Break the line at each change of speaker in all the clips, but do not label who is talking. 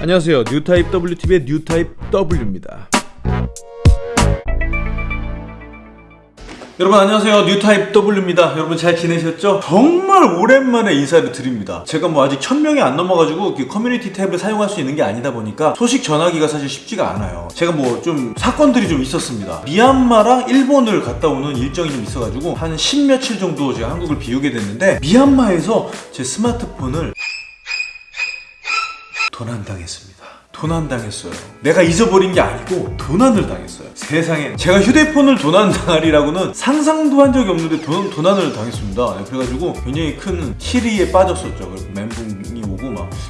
안녕하세요. 뉴타입 WTV의 뉴타입 W입니다. 여러분 안녕하세요 뉴타입 W입니다 여러분 잘 지내셨죠? 정말 오랜만에 인사를 드립니다 제가 뭐 아직 1000명이 안 넘어가지고 community tab을 사용할 수 있는 게 아니다 보니까 소식 전하기가 사실 쉽지가 않아요 제가 뭐 좀 사건들이 좀 있었습니다 미얀마랑 일본을 갔다 오는 일정이 좀 있어가지고 한 10며칠 정도 제가 한국을 비우게 됐는데 미얀마에서 제 스마트폰을 도난당했습니다 도난당했어요. 내가 잊어버린 게 아니고 도난을 당했어요. 세상에 제가 휴대폰을 도난당하리라고는 상상도 한 적이 없는데 도, 도난을 당했습니다. 네, 그래가지고 굉장히 큰 시리에 빠졌었죠. 그리고 멘붕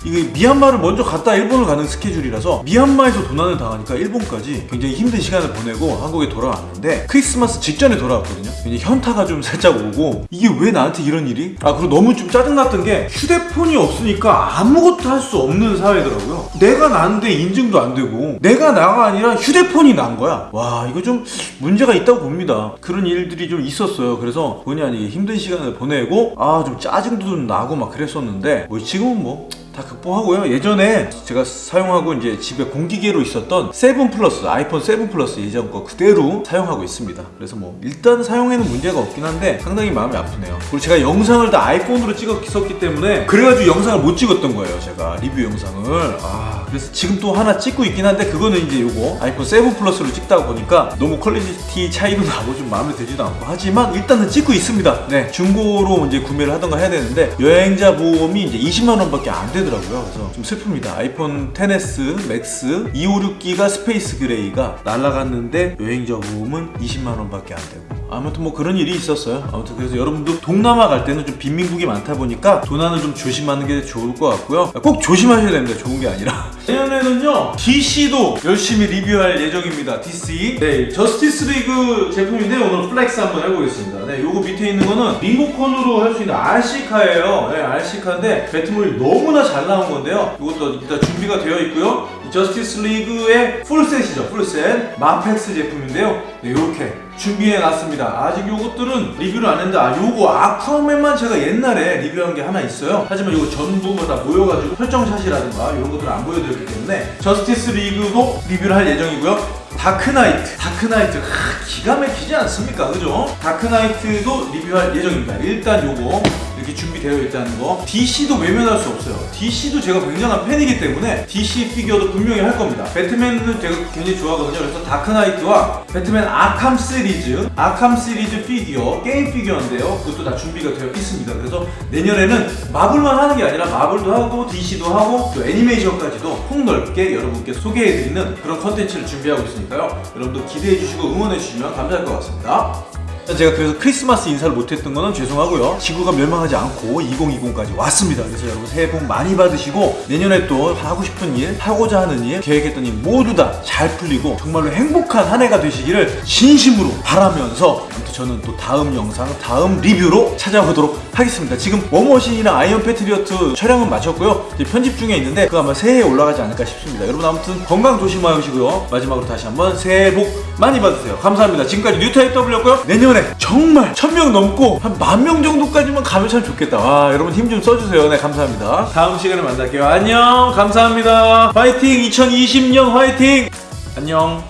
이게 미얀마를 먼저 갔다 일본을 가는 스케줄이라서 미얀마에서 도난을 당하니까 일본까지 굉장히 힘든 시간을 보내고 한국에 돌아왔는데 크리스마스 직전에 돌아왔거든요. 굉장히 현타가 좀 살짝 오고 이게 왜 나한테 이런 일이? 아 그리고 너무 좀 짜증났던 게 휴대폰이 없으니까 아무것도 할 수 없는 사회더라고요. 내가 난 난데 인증도 안 되고 내가 나가 아니라 휴대폰이 난 거야 와 이거 좀 문제가 있다고 봅니다 그런 일들이 좀 있었어요 그래서 본의 아니게 힘든 시간을 보내고 아 좀 짜증도 좀 나고 막 그랬었는데 뭐 지금은 뭐 다 극복하고요. 예전에 제가 사용하고 이제 집에 공기계로 있었던 Seven Plus iPhone 7 플러스 예전 거 그대로 사용하고 있습니다. 그래서 뭐 일단 사용에는 문제가 없긴 한데 상당히 마음이 아프네요. 그리고 제가 영상을 다 iPhone으로 찍었기 때문에 그래가지고 영상을 못 찍었던 거예요. 제가 리뷰 영상을 아 그래서 지금 또 하나 찍고 있긴 한데 그거는 이제 요거 아이폰 7 Plus로 찍다 보니까 너무 quality 차이도 나고 좀 마음에 들지도 않고 하지만 일단은 찍고 있습니다. 네 중고로 이제 구매를 하던가 해야 되는데 여행자 보험이 이제 20만 원 밖에 안 되더라고요. 그래서 좀 슬픕니다. 아이폰 10s Max 256기가 Space Gray가 날라갔는데 여행자 보험은 20만 원 밖에 안 되고 아무튼 뭐 그런 일이 있었어요. 아무튼 그래서 여러분도 동남아 갈 때는 좀 빈민국이 많다 보니까 도난을 좀 조심하는 게 좋을 것 같고요. 꼭 조심하셔야 됩니다. 좋은 게 아니라. 내년에는요 DC도 열심히 리뷰할 예정입니다. DC. 네, Justice League 제품인데 오늘 flex 한번 해보겠습니다. 네, 요거 밑에 있는 거는 리모컨으로 할 수 있는 RC카예요. 네, RC카인데 Batmobile이 너무나 잘 나온 건데요. 이것도 일단 준비가 되어 있고요. 저스티스 리그의 풀셋이죠. 풀셋. 마펙스 제품인데요. 네, 이렇게 준비해 놨습니다. 아직 요것들은 리뷰를 안 했는데 아 요거 Aquaman만 제가 옛날에 리뷰한 게 하나 있어요. 하지만 요거 전부가 다 모여가지고 설정샷이라든가 이런 것들을 안 보여드렸기 때문에 Justice League도 리뷰를 할 예정이고요. Dark Knight Dark Knight 하, 기가 막히지 않습니까 그죠? Dark Knight도 리뷰할 예정입니다 일단 요거 이렇게 준비되어 있다는 거. DC도 외면할 수 없어요. DC도 제가 굉장한 팬이기 때문에 DC 피규어도 분명히 할 겁니다. Batman은 제가 굉장히 좋아하거든요. 그래서 Dark Knight와 Batman Arkham 시리즈 Arkham 시리즈 피규어 게임 피규어인데요. 그것도 다 준비가 되어 있습니다. 그래서 내년에는 Marvel만 하는 게 아니라 Marvel도 하고 DC도 하고 또 애니메이션까지도 폭넓게 여러분께 소개해드리는 그런 컨텐츠를 준비하고 있으니까요. 여러분도 기대해주시고 응원해주시면 감사할 것 같습니다 제가 그래서 크리스마스 인사를 못했던 거는 죄송하고요. 지구가 멸망하지 않고 2020까지 왔습니다. 그래서 여러분 새해 복 많이 받으시고 내년에 또 하고 싶은 일 하고자 하는 일 계획했던 일 모두 다 잘 풀리고 정말로 행복한 한 해가 되시기를 진심으로 바라면서 아무튼 저는 또 다음 영상 다음 리뷰로 찾아뵙도록 하겠습니다. 지금 War Machine이랑 Iron Patriot 촬영은 마쳤고요. 편집 중에 있는데 그거 아마 새해에 올라가지 않을까 싶습니다. 여러분 아무튼 건강 조심하시고요. 마지막으로 다시 한번 새해 복 많이 받으세요. 감사합니다. 지금까지 뉴타입 W였고요. 내년에 정말 천 명 넘고 한 만 명 정도까지만 가면 참 좋겠다. 와 여러분 힘 좀 써주세요. 네 감사합니다. 다음 시간에 만날게요. 안녕. 감사합니다. 화이팅! 2020년 화이팅! 안녕